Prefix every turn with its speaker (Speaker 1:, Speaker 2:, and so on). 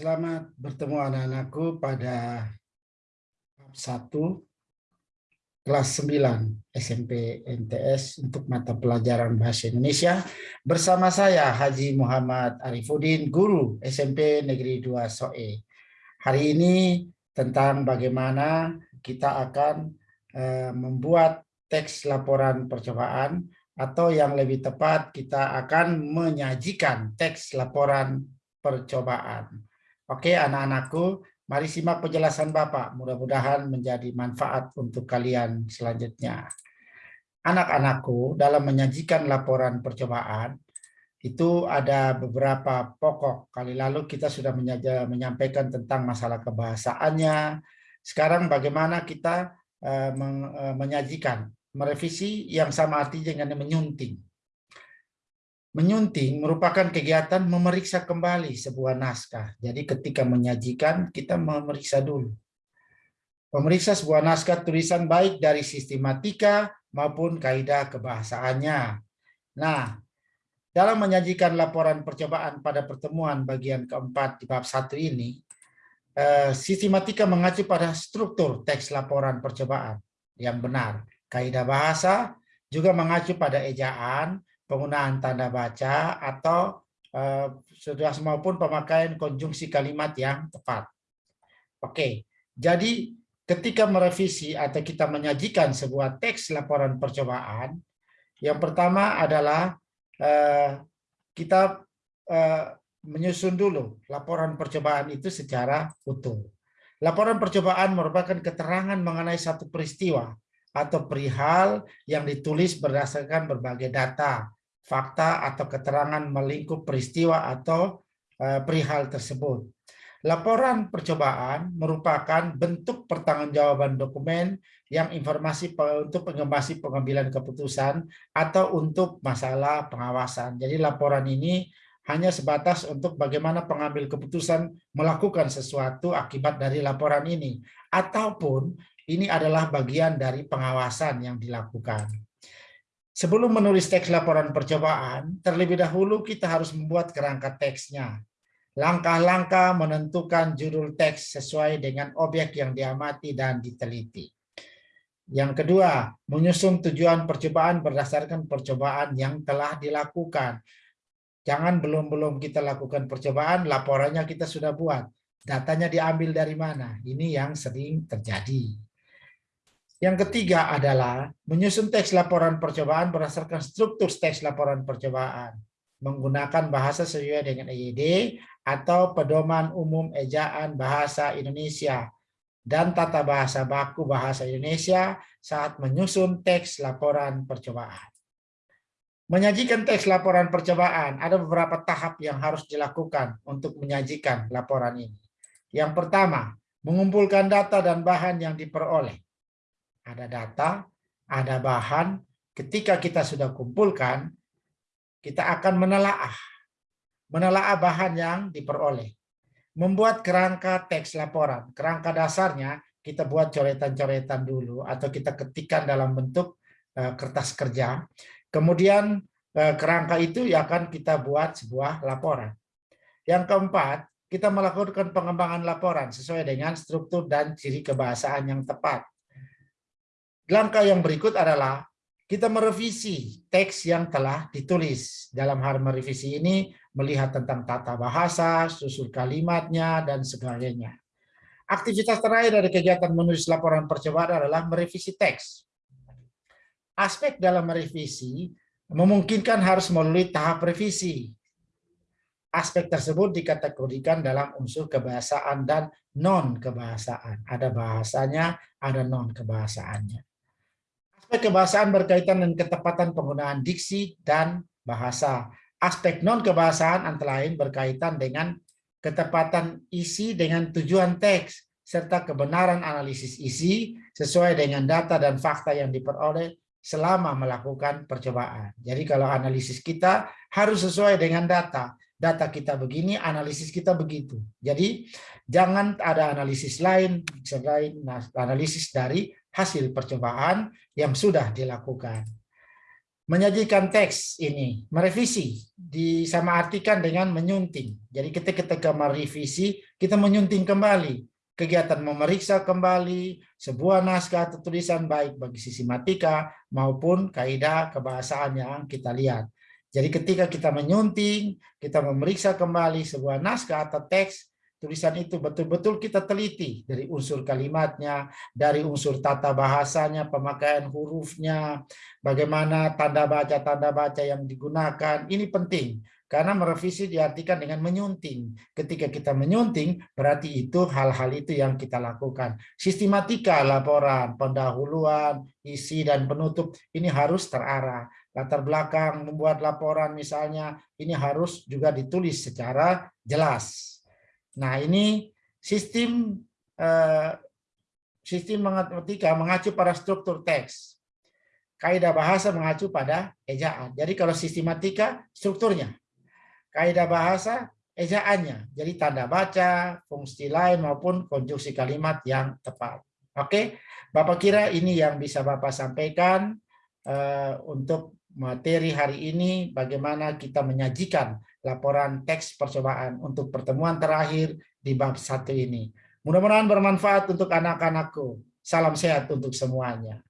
Speaker 1: Selamat bertemu anak-anakku pada 1 kelas 9 SMP NTS untuk mata pelajaran Bahasa Indonesia bersama saya Haji Muhammad Arifuddin, guru SMP Negeri 2 SOE. Hari ini tentang bagaimana kita akan uh, membuat teks laporan percobaan atau yang lebih tepat kita akan menyajikan teks laporan percobaan. Oke anak-anakku, mari simak penjelasan Bapak. Mudah-mudahan menjadi manfaat untuk kalian selanjutnya. Anak-anakku, dalam menyajikan laporan percobaan, itu ada beberapa pokok. Kali lalu kita sudah menyampaikan tentang masalah kebahasaannya. Sekarang bagaimana kita eh, eh, menyajikan, merevisi yang sama artinya dengan menyunting Menyunting merupakan kegiatan memeriksa kembali sebuah naskah. Jadi ketika menyajikan, kita memeriksa dulu. Memeriksa sebuah naskah tulisan baik dari sistematika maupun kaidah kebahasaannya. Nah, dalam menyajikan laporan percobaan pada pertemuan bagian keempat di bab satu ini, eh, sistematika mengacu pada struktur teks laporan percobaan yang benar. Kaidah bahasa juga mengacu pada ejaan, penggunaan tanda baca atau sudah maupun pemakaian konjungsi kalimat yang tepat. Oke, jadi ketika merevisi atau kita menyajikan sebuah teks laporan percobaan, yang pertama adalah uh, kita uh, menyusun dulu laporan percobaan itu secara utuh. Laporan percobaan merupakan keterangan mengenai satu peristiwa atau perihal yang ditulis berdasarkan berbagai data, fakta atau keterangan melingkup peristiwa atau uh, perihal tersebut. Laporan percobaan merupakan bentuk pertanggungjawaban dokumen yang informasi untuk pengemasi pengambilan keputusan atau untuk masalah pengawasan. Jadi laporan ini hanya sebatas untuk bagaimana pengambil keputusan melakukan sesuatu akibat dari laporan ini. Ataupun ini adalah bagian dari pengawasan yang dilakukan. Sebelum menulis teks laporan percobaan, terlebih dahulu kita harus membuat kerangka teksnya. Langkah-langkah menentukan judul teks sesuai dengan objek yang diamati dan diteliti. Yang kedua, menyusun tujuan percobaan berdasarkan percobaan yang telah dilakukan. Jangan belum-belum kita lakukan percobaan, laporannya kita sudah buat. Datanya diambil dari mana? Ini yang sering terjadi. Yang ketiga adalah menyusun teks laporan percobaan berdasarkan struktur teks laporan percobaan. Menggunakan bahasa sesuai dengan EYD atau pedoman umum ejaan bahasa Indonesia dan tata bahasa baku bahasa Indonesia saat menyusun teks laporan percobaan. Menyajikan teks laporan percobaan, ada beberapa tahap yang harus dilakukan untuk menyajikan laporan ini. Yang pertama, mengumpulkan data dan bahan yang diperoleh ada data, ada bahan. Ketika kita sudah kumpulkan, kita akan menelaah. Menelaah bahan yang diperoleh. Membuat kerangka teks laporan. Kerangka dasarnya kita buat coretan-coretan dulu atau kita ketikkan dalam bentuk uh, kertas kerja. Kemudian uh, kerangka itu ya akan kita buat sebuah laporan. Yang keempat, kita melakukan pengembangan laporan sesuai dengan struktur dan ciri kebahasaan yang tepat. Langkah yang berikut adalah kita merevisi teks yang telah ditulis. Dalam hal merevisi ini melihat tentang tata bahasa, susul kalimatnya, dan sebagainya. Aktivitas terakhir dari kegiatan menulis laporan percobaan adalah merevisi teks. Aspek dalam merevisi memungkinkan harus melalui tahap revisi. Aspek tersebut dikategorikan dalam unsur kebahasaan dan non-kebahasaan. Ada bahasanya, ada non-kebahasaannya. Aspek kebahasaan berkaitan dengan ketepatan penggunaan diksi dan bahasa. Aspek non-kebahasaan antara lain berkaitan dengan ketepatan isi dengan tujuan teks, serta kebenaran analisis isi sesuai dengan data dan fakta yang diperoleh selama melakukan percobaan. Jadi kalau analisis kita harus sesuai dengan data. Data kita begini, analisis kita begitu. Jadi jangan ada analisis lain selain analisis dari hasil percobaan yang sudah dilakukan. menyajikan teks ini, merevisi, disamaartikan dengan menyunting. Jadi kita ketika merevisi, kita menyunting kembali. Kegiatan memeriksa kembali sebuah naskah atau tulisan baik bagi sisi matika maupun kaidah kebahasaan yang kita lihat. Jadi ketika kita menyunting, kita memeriksa kembali sebuah naskah atau teks, tulisan itu betul-betul kita teliti dari unsur kalimatnya, dari unsur tata bahasanya, pemakaian hurufnya, bagaimana tanda baca-tanda baca yang digunakan. Ini penting karena merevisi diartikan dengan menyunting. Ketika kita menyunting, berarti itu hal-hal itu yang kita lakukan. Sistematika laporan, pendahuluan, isi dan penutup ini harus terarah. Latar belakang membuat laporan misalnya ini harus juga ditulis secara jelas Nah, ini sistem eh, sistem matematika mengacu pada struktur teks. Kaidah bahasa mengacu pada ejaan. Jadi kalau sistematika strukturnya. Kaidah bahasa ejaannya. Jadi tanda baca, fungsi lain maupun konstruksi kalimat yang tepat. Oke, Bapak kira ini yang bisa Bapak sampaikan uh, untuk materi hari ini bagaimana kita menyajikan laporan teks percobaan untuk pertemuan terakhir di bab satu ini. Mudah-mudahan bermanfaat untuk anak-anakku. Salam sehat untuk semuanya.